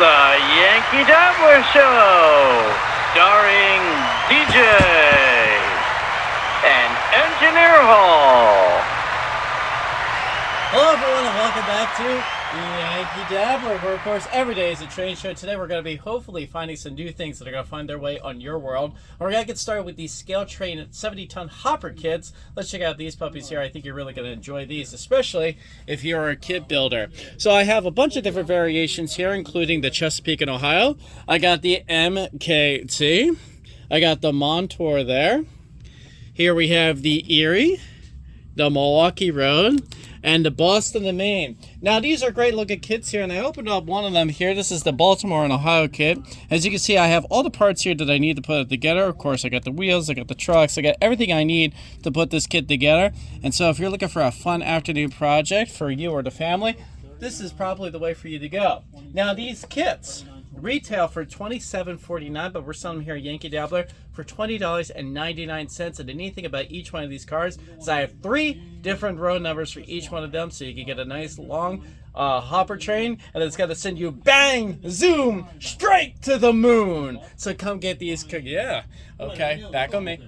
the Yankee Dabbler Show, starring DJ and Engineer Hall. Hello, everyone, and welcome back to Yankee Dabbler, where, of course, every day is a train show. Today, we're going to be hopefully finding some new things that are going to find their way on your world. We're going to get started with these scale train 70 ton hopper kits. Let's check out these puppies here. I think you're really going to enjoy these, especially if you're a kit builder. So, I have a bunch of different variations here, including the Chesapeake and Ohio. I got the MKT, I got the Montour there. Here we have the Erie, the Milwaukee Road and the Boston and Maine. Now these are great looking kits here and I opened up one of them here. This is the Baltimore and Ohio kit. As you can see I have all the parts here that I need to put it together. Of course I got the wheels, I got the trucks, I got everything I need to put this kit together. And so if you're looking for a fun afternoon project for you or the family, this is probably the way for you to go. Now these kits retail for $27.49 but we're selling them here at Yankee Dabbler for $20.99 and anything about each one of these cars is I have three different row numbers for each one of them so you can get a nice long uh, hopper train and it's going to send you bang zoom straight to the moon. So come get these yeah okay back on me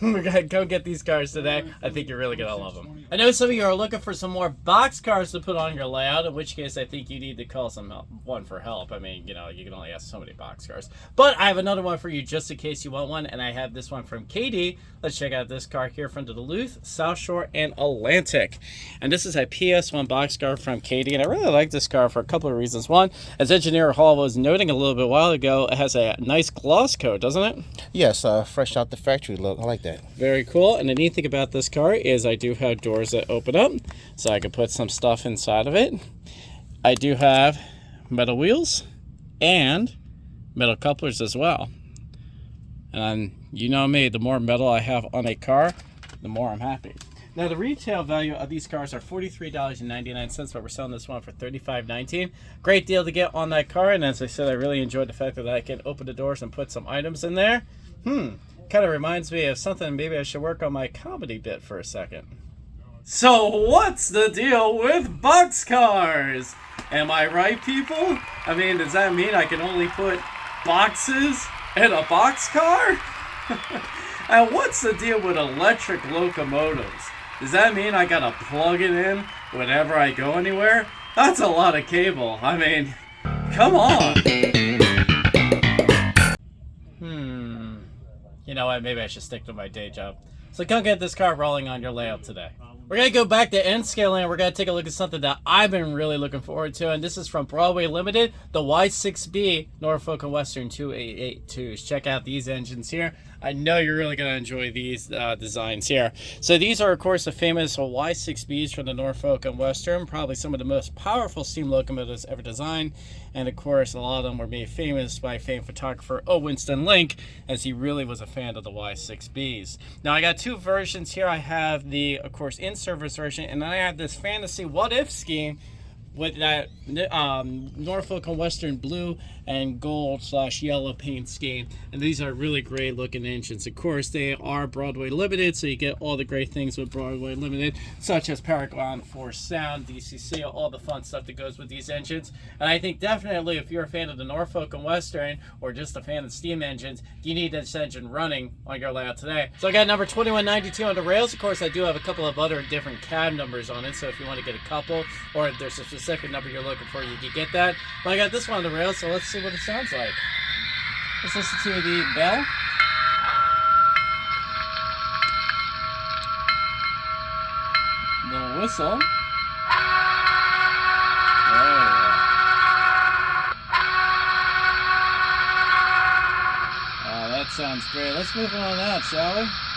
we're gonna go get these cars today. I think you're really gonna love them. I know some of you are looking for some more box cars to put on your layout, in which case I think you need to call someone for help. I mean, you know, you can only ask so many box cars. But I have another one for you just in case you want one, and I have this one from Kadee. Let's check out this car here from Duluth, South Shore, and Atlantic. And this is a PS1 box car from Kadee, and I really like this car for a couple of reasons. One, as Engineer Hall was noting a little bit while ago, it has a nice gloss coat, doesn't it? Yes, uh, fresh out the factory look. I like that. Very cool. And the neat thing about this car is I do have doors that open up, so I can put some stuff inside of it. I do have metal wheels and metal couplers as well. And you know me, the more metal I have on a car, the more I'm happy. Now the retail value of these cars are $43.99, but we're selling this one for $35.19. Great deal to get on that car, and as I said, I really enjoyed the fact that I can open the doors and put some items in there. Hmm, kind of reminds me of something maybe I should work on my comedy bit for a second. So what's the deal with boxcars? Am I right, people? I mean, does that mean I can only put boxes in a boxcar? and what's the deal with electric locomotives? Does that mean I gotta plug it in whenever I go anywhere? That's a lot of cable. I mean, come on. You know what? Maybe I should stick to my day job. So come get this car rolling on your layout today. We're going to go back to N Scale and we're going to take a look at something that I've been really looking forward to. And this is from Broadway Limited, the Y6B Norfolk and Western 2882s. Check out these engines here. I know you're really going to enjoy these uh, designs here. So these are, of course, the famous Y6Bs from the Norfolk and Western, probably some of the most powerful steam locomotives ever designed. And of course, a lot of them were made famous by famed photographer O. Winston Link, as he really was a fan of the Y6Bs. Now, I got two versions here. I have the, of course, in-service version, and then I have this fantasy what-if scheme with that um, Norfolk and Western blue and gold slash yellow paint scheme. And these are really great looking engines. Of course, they are Broadway Limited, so you get all the great things with Broadway Limited, such as Paragon4 Sound, DCC, all the fun stuff that goes with these engines. And I think definitely if you're a fan of the Norfolk and Western, or just a fan of steam engines, you need this engine running on your layout today. So I got number 2192 on the rails. Of course, I do have a couple of other different cab numbers on it, so if you want to get a couple, or there's a specific number you're looking for, you can get that. But I got this one on the rail, so let's see what it sounds like. Let's listen to the bell. The whistle. Oh, oh that sounds great. Let's move on that, shall we?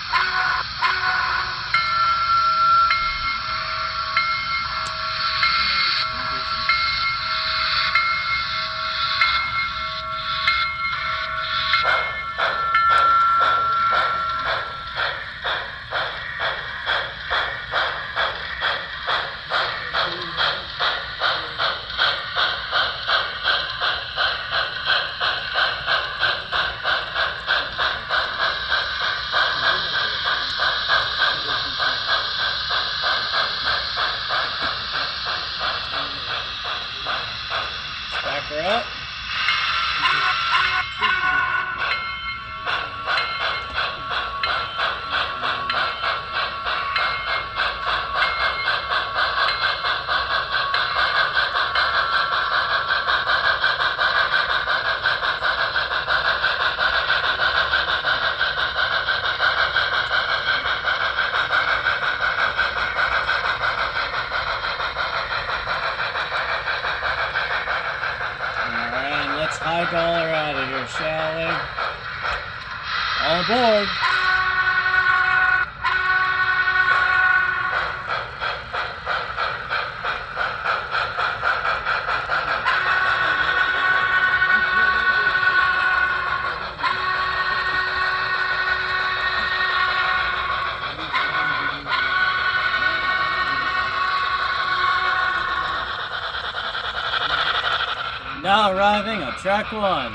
Now arriving on track one,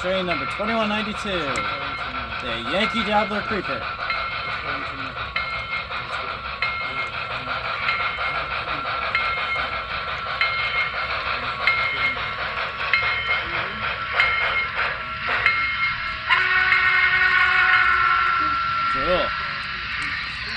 train number 2192, the Yankee Dabbler Creeper. Cool.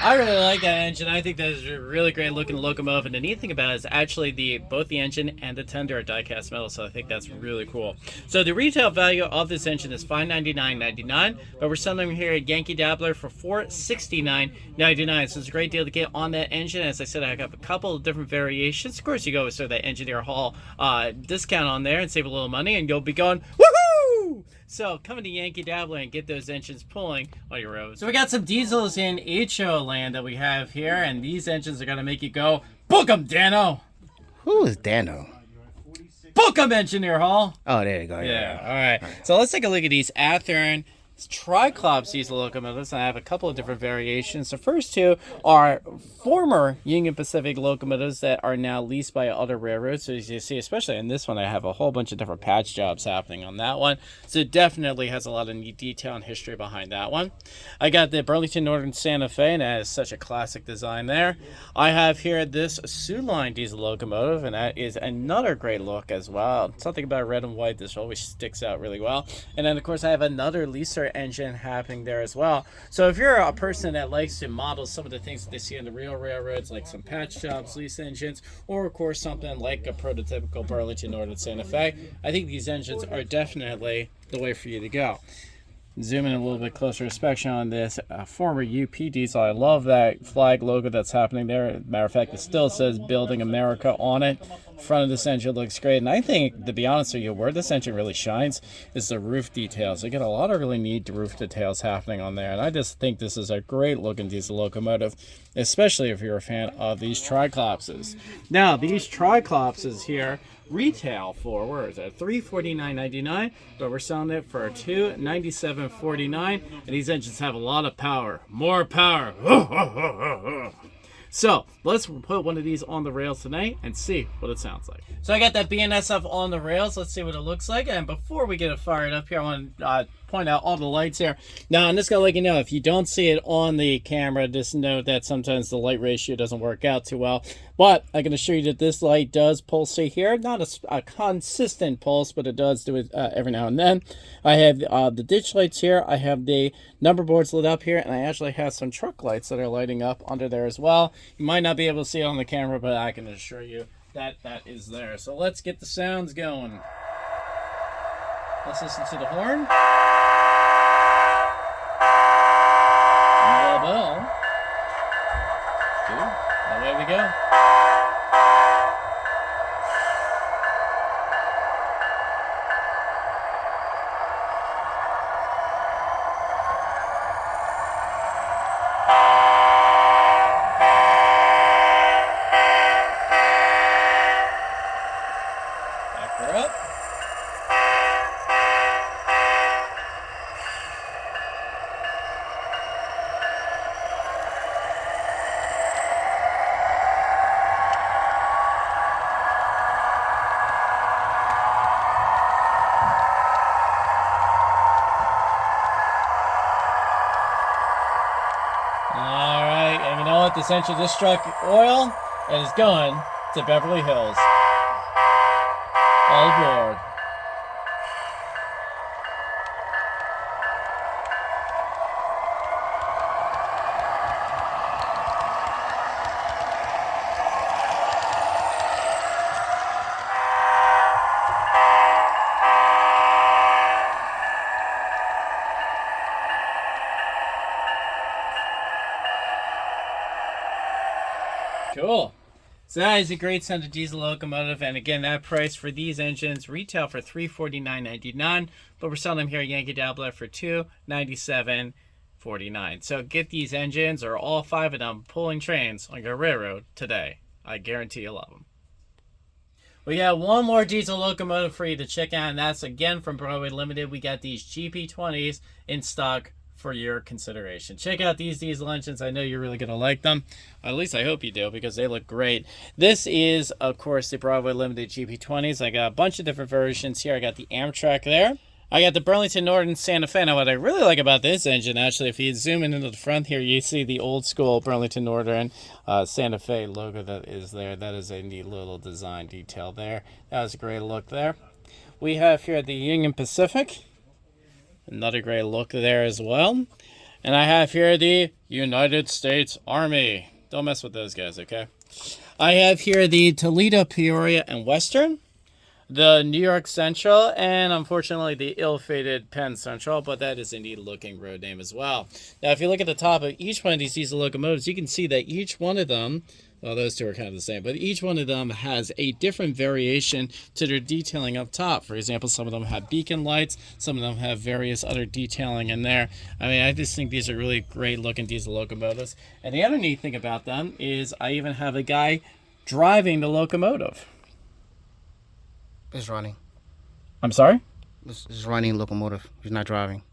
I really like that engine. I think that is a really great looking locomotive. And the neat thing about it is actually the both the engine and the tender are die-cast metal, so I think that's really cool. So the retail value of this engine is $599.99, but we're selling them here at Yankee Dabbler for $469.99. So it's a great deal to get on that engine. As I said, I have a couple of different variations. Of course, you go with sort of that Engineer Hall uh, discount on there and save a little money, and you'll be going, woohoo! So come to Yankee Dabbler and get those engines pulling oh, on your roads. So we got some diesels in HO land that we have here, and these engines are gonna make you go, book 'em, Dano! Who is Dano? Book 'em, Engineer Hall! Oh, there you go. Yeah, all right. So let's take a look at these Athearn Triclops diesel locomotives. and I have a couple of different variations. The first two are former Union Pacific locomotives that are now leased by other railroads. So as you see, especially in this one, I have a whole bunch of different patch jobs happening on that one. So it definitely has a lot of neat detail and history behind that one. I got the Burlington Northern Santa Fe, and that is such a classic design there. I have here this Soo Line diesel locomotive, and that is another great look as well. Something about red and white, this always sticks out really well. And then, of course, I have another leaser engine happening there as well. So if you're a person that likes to model some of the things that they see on the real railroads, like some patch jobs, lease engines, or of course something like a prototypical Burlington Northern Santa Fe, I think these engines are definitely the way for you to go. Zoom in a little bit closer inspection on this uh, former UP diesel. I love that flag logo that's happening there. Matter of fact, it still says Building America on it. Front of this engine looks great. And I think, to be honest with you, where this engine really shines is the roof details. You get a lot of really neat roof details happening on there. And I just think this is a great looking diesel locomotive, especially if you're a fan of these Triclopses. Now, these Triclopses here retail for where is it? 349.99 but we're selling it for 297.49 and these engines have a lot of power. More power. So let's put one of these on the rails tonight and see what it sounds like. So i got that bnsf on the rails. Let's see what it looks like. And before we get it fired up here i want to uh, point out all the lights here. Now, I'm just going to let you know, if you don't see it on the camera, just note that sometimes the light ratio doesn't work out too well. But I can assure you that this light does pulsate here. Not a, a consistent pulse, but it does do it uh, every now and then. I have uh, the ditch lights here. I have the number boards lit up here, and I actually have some truck lights that are lighting up under there as well. You might not be able to see it on the camera, but I can assure you that that is there. So let's get the sounds going. Let's listen to the horn. The bell. Two. Away we go. Back her up. All right, engine just struck oil and is going to Beverly Hills. All aboard. Cool. So that is a great of diesel locomotive, and again, that price for these engines retail for three forty nine ninety nine, but we're selling them here at Yankee Dabbler for two ninety seven forty nine. So get these engines or all five of them pulling trains on your railroad today. I guarantee you'll love them. We got one more diesel locomotive for you to check out, and that's again from Broadway Limited. We got these GP20s in stock for your consideration. Check out these diesel engines. I know you're really going to like them. At least I hope you do because they look great. This is, of course, the Broadway Limited GP20s. I got a bunch of different versions here. I got the Amtrak there. I got the Burlington Northern Santa Fe. Now, what I really like about this engine, actually, if you zoom in into the front here, you see the old school Burlington Northern uh, Santa Fe logo that is there. That is a neat little design detail there. That was a great look there. We have here the Union Pacific. Another great look there as well. And I have here the United States Army. Don't mess with those guys, okay? I have here the Toledo, Peoria, and Western. The New York Central, and unfortunately the ill-fated Penn Central, but that is a neat looking road name as well. Now, if you look at the top of each one of these diesel locomotives, you can see that each one of them well, those two are kind of the same, but each one of them has a different variation to their detailing up top. For example, some of them have beacon lights, some of them have various other detailing in there. I mean, I just think these are really great looking diesel locomotives. And the other neat thing about them is I even have a guy driving the locomotive. It's running. I'm sorry? It's, it's running locomotive. He's not driving.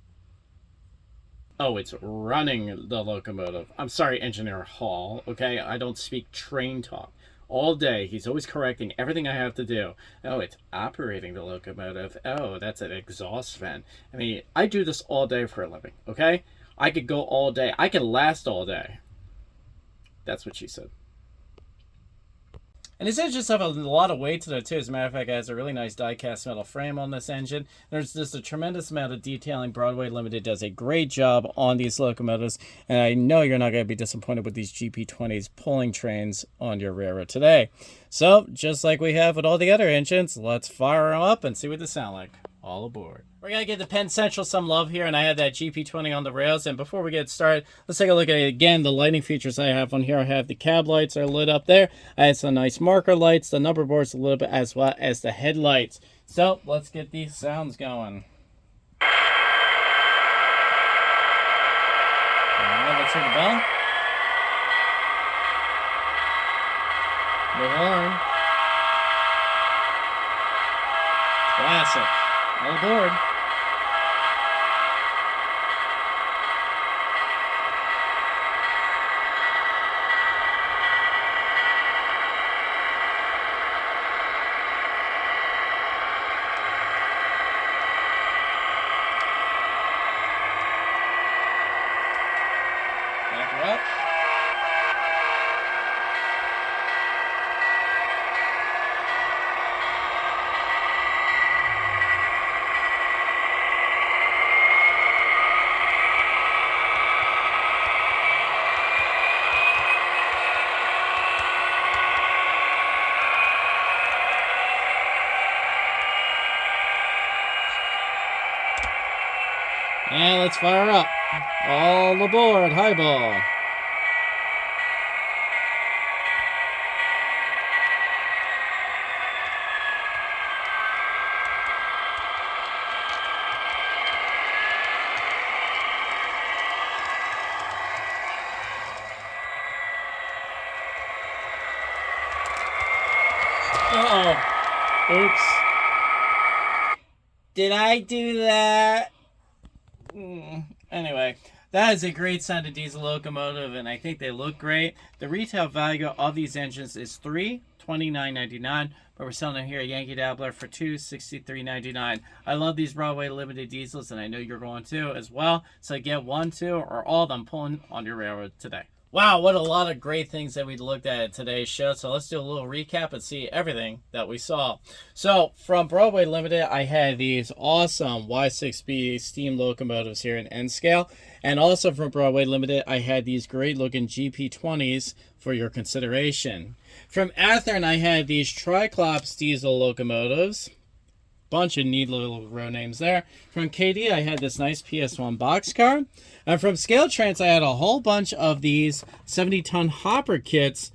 Oh, it's running the locomotive. I'm sorry, Engineer Hall. Okay, I don't speak train talk. All day, he's always correcting everything I have to do. Oh, it's operating the locomotive. Oh, that's an exhaust vent. I mean, I do this all day for a living, okay? I could go all day. I could last all day. That's what she said. And these engines have a lot of weight to them too. As a matter of fact, it has a really nice die-cast metal frame on this engine. There's just a tremendous amount of detailing. Broadway Limited does a great job on these locomotives, and I know you're not going to be disappointed with these GP20s pulling trains on your railroad today. So, just like we have with all the other engines, let's fire them up and see what they sound like. All aboard. We're going to give the Penn Central some love here, and I have that GP20 on the rails. And before we get started, let's take a look at it again. The lighting features I have on here, I have the cab lights are lit up there. I have some nice marker lights, the number boards a little bit, as well as the headlights. So let's get these sounds going. Let's hear the bell. The horn. Classic. All aboard. Back her up. And let's fire up. All aboard, highball. Uh-oh. Oops. Did I do that? That is a great sounding diesel locomotive, and I think they look great. The retail value of these engines is three twenty nine ninety nine, but we're selling them here at Yankee Dabbler for two sixty three ninety nine. I love these Broadway limited diesels, and I know you're going to as well. So get one, two, or all of them pulling on your railroad today. Wow, what a lot of great things that we looked at in today's show. So let's do a little recap and see everything that we saw. So from Broadway Limited, I had these awesome Y6B steam locomotives here in N scale. And also from Broadway Limited, I had these great looking GP20s for your consideration. From Athearn, I had these Triclops diesel locomotives bunch of neat little row names there. From Kadee, I had this nice PS1 box car. And from ScaleTrains, I had a whole bunch of these 70 ton hopper kits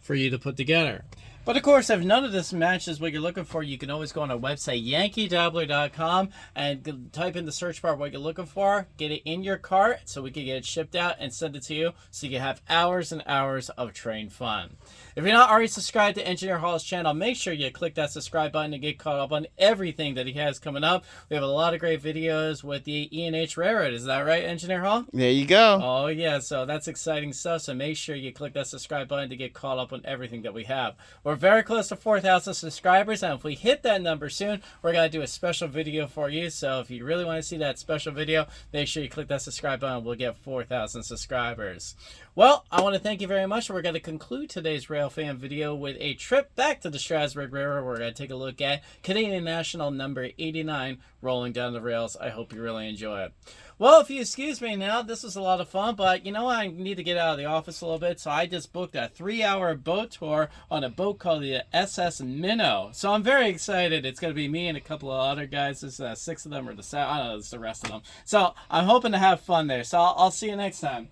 for you to put together. But of course, if none of this matches what you're looking for, you can always go on our website, yankeedabbler.com, and type in the search bar what you're looking for, get it in your cart so we can get it shipped out and send it to you so you can have hours and hours of train fun. If you're not already subscribed to Engineer Hall's channel, make sure you click that subscribe button to get caught up on everything that he has coming up. We have a lot of great videos with the E&H Railroad. Is that right, Engineer Hall? There you go. Oh, yeah. So that's exciting stuff. So make sure you click that subscribe button to get caught up on everything that we have. We're very close to 4,000 subscribers. And if we hit that number soon, we're going to do a special video for you. So if you really want to see that special video, make sure you click that subscribe button. We'll get 4,000 subscribers. Well, I want to thank you very much. We're going to conclude today's Rail Fan video with a trip back to the Strasburg River. We're going to take a look at Canadian National number 89 rolling down the rails. I hope you really enjoy it. Well, if you excuse me now, this was a lot of fun, but you know I need to get out of the office a little bit, so I just booked a three-hour boat tour on a boat called the SS Minnow. So I'm very excited. It's going to be me and a couple of other guys. There's uh, six of them or the seven. I don't know, it's the rest of them. So I'm hoping to have fun there. So I'll, I'll see you next time.